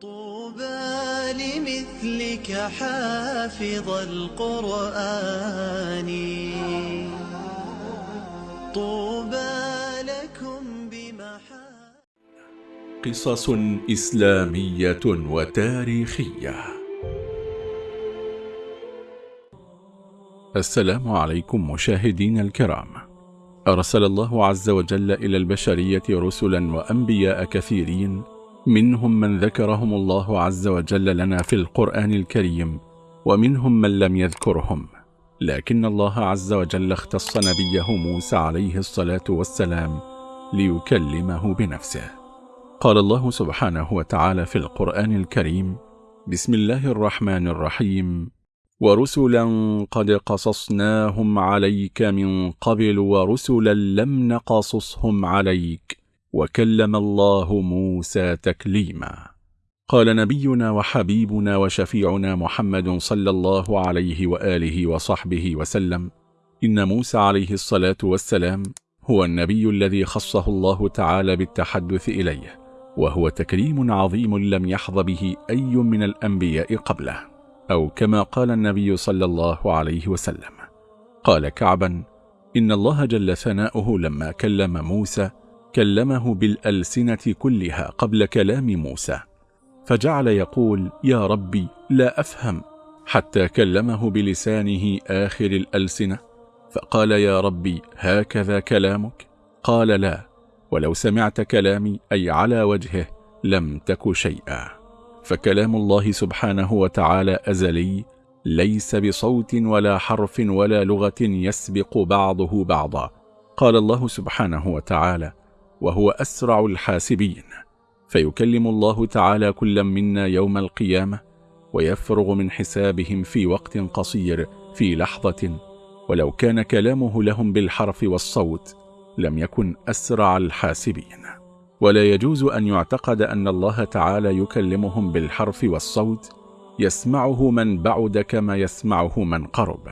طوبى لمثلك حافظ القرآن. طوبى لكم بمحا قصص إسلامية وتاريخية. السلام عليكم مشاهدين الكرام. أرسل الله عز وجل إلى البشرية رسلا وأنبياء كثيرين منهم من ذكرهم الله عز وجل لنا في القرآن الكريم ومنهم من لم يذكرهم. لكن الله عز وجل اختص نبيه موسى عليه الصلاة والسلام ليكلمه بنفسه. قال الله سبحانه وتعالى في القرآن الكريم بسم الله الرحمن الرحيم ورسلا قد قصصناهم عليك من قبل ورسلا لم نقصصهم عليك وكلم الله موسى تكليما. قال نبينا وحبيبنا وشفيعنا محمد صلى الله عليه وآله وصحبه وسلم إن موسى عليه الصلاة والسلام هو النبي الذي خصه الله تعالى بالتحدث إليه وهو تكريم عظيم لم يحظ به أي من الأنبياء قبله أو كما قال النبي صلى الله عليه وسلم. قال كعبا إن الله جل ثناؤه لما كلم موسى كلمه بالألسنة كلها قبل كلام موسى فجعل يقول يا ربي لا أفهم. حتى كلمه بلسانه آخر الألسنة فقال يا ربي هكذا كلامك؟ قال لا ولو سمعت كلامي أي على وجهه لم تك شيئا. فكلام الله سبحانه وتعالى أزلي ليس بصوت ولا حرف ولا لغة يسبق بعضه بعضا. قال الله سبحانه وتعالى وهو أسرع الحاسبين. فيكلم الله تعالى كل منا يوم القيامة ويفرغ من حسابهم في وقت قصير في لحظة. ولو كان كلامه لهم بالحرف والصوت لم يكن أسرع الحاسبين. ولا يجوز أن يعتقد أن الله تعالى يكلمهم بالحرف والصوت يسمعه من بعد كما يسمعه من قرب.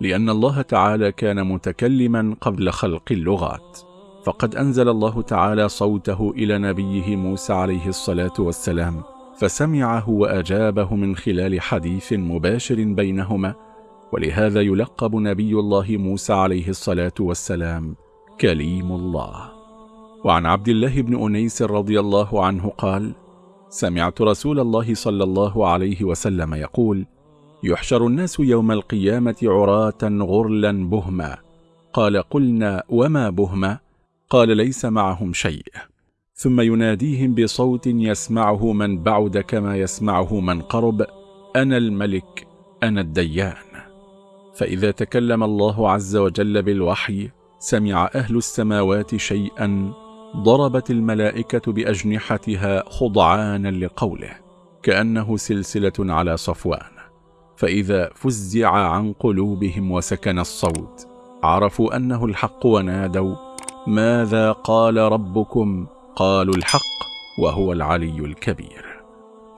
لأن الله تعالى كان متكلما قبل خلق اللغات. فقد أنزل الله تعالى صوته إلى نبيه موسى عليه الصلاة والسلام فسمعه وأجابه من خلال حديث مباشر بينهما ولهذا يلقب نبي الله موسى عليه الصلاة والسلام كليم الله. وعن عبد الله بن أنيس رضي الله عنه قال سمعت رسول الله صلى الله عليه وسلم يقول يحشر الناس يوم القيامة عراة غرلا بهما. قال قلنا وما بهما؟ قال ليس معهم شيء. ثم يناديهم بصوت يسمعه من بعد كما يسمعه من قرب أنا الملك أنا الديان. فإذا تكلم الله عز وجل بالوحي سمع أهل السماوات شيئا ضربت الملائكة بأجنحتها خضعانا لقوله كأنه سلسلة على صفوان. فإذا فزع عن قلوبهم وسكن الصوت عرفوا أنه الحق ونادوا ماذا قال ربكم؟ قالوا الحق وهو العلي الكبير.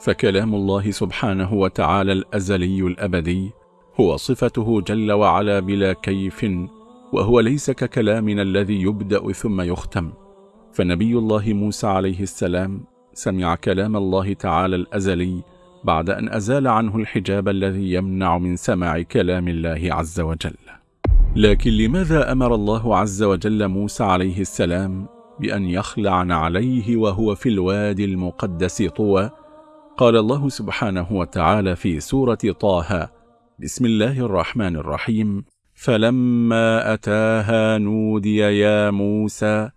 فكلام الله سبحانه وتعالى الأزلي الأبدي هو صفته جل وعلا بلا كيف وهو ليس ككلامنا الذي يبدأ ثم يختم. فنبي الله موسى عليه السلام سمع كلام الله تعالى الأزلي بعد أن أزال عنه الحجاب الذي يمنع من سماع كلام الله عز وجل. لكن لماذا أمر الله عز وجل موسى عليه السلام بأن يخلع عليه وهو في الوادي المقدس طوى؟ قال الله سبحانه وتعالى في سورة طه بسم الله الرحمن الرحيم. فلما أتاها نودي يا موسى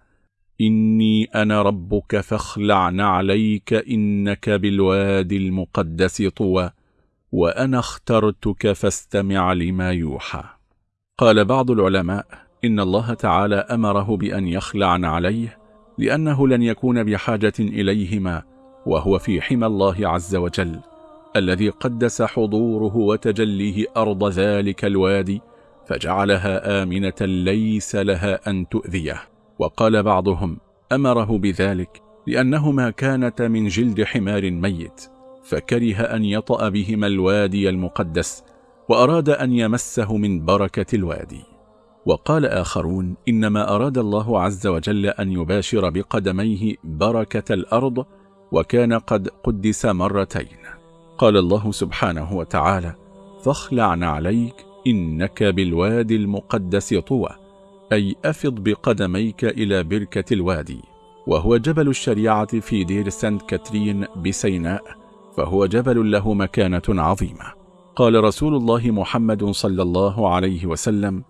إني أنا ربك فاخلع نعليك إنك بالوادي المقدس طوى وأنا اخترتك فاستمع لما يوحى. قال بعض العلماء إن الله تعالى أمره بأن يخلع عليه لأنه لن يكون بحاجة إليهما وهو في حمى الله عز وجل الذي قدس حضوره وتجليه أرض ذلك الوادي فجعلها آمنة ليس لها أن تؤذيه. وقال بعضهم أمره بذلك لأنهما كانتا من جلد حمار ميت فكره أن يطأ بهما الوادي المقدس وأراد أن يمسه من بركة الوادي. وقال آخرون إنما أراد الله عز وجل أن يباشر بقدميه بركة الأرض وكان قد قدس مرتين. قال الله سبحانه وتعالى فاخلع عليك إنك بالوادي المقدس طوى أي أفض بقدميك إلى بركة الوادي. وهو جبل الشريعة في دير سانت كاترين بسيناء فهو جبل له مكانة عظيمة. قال رسول الله محمد صلى الله عليه وسلم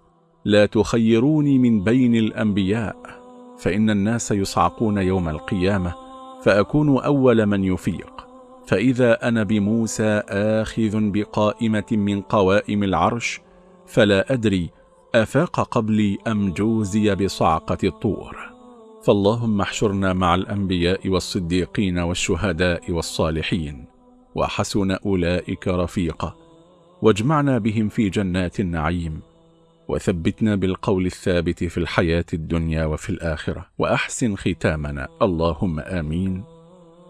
لا تخيروني من بين الأنبياء فإن الناس يصعقون يوم القيامة فأكون أول من يفيق. فإذا أنا بموسى آخذ بقائمة من قوائم العرش فلا أدري أفاق قبلي أم جوزي بصعقة الطور. فاللهم احشرنا مع الأنبياء والصديقين والشهداء والصالحين وحسن أولئك رفيقا. واجمعنا بهم في جنات النعيم وثبتنا بالقول الثابت في الحياة الدنيا وفي الآخرة وأحسن ختامنا اللهم آمين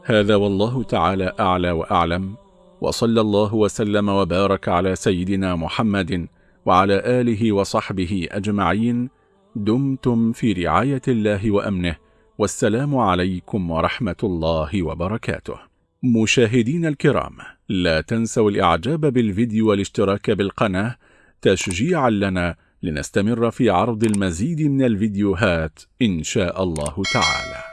هذا والله تعالى أعلى وأعلم وصلى الله وسلم وبارك على سيدنا محمد وعلى آله وصحبه أجمعين دمتم في رعاية الله وأمنه والسلام عليكم ورحمة الله وبركاته مشاهدين الكرام لا تنسوا الإعجاب بالفيديو والاشتراك بالقناة تشجيعا لنا لنستمر في عرض المزيد من الفيديوهات إن شاء الله تعالى.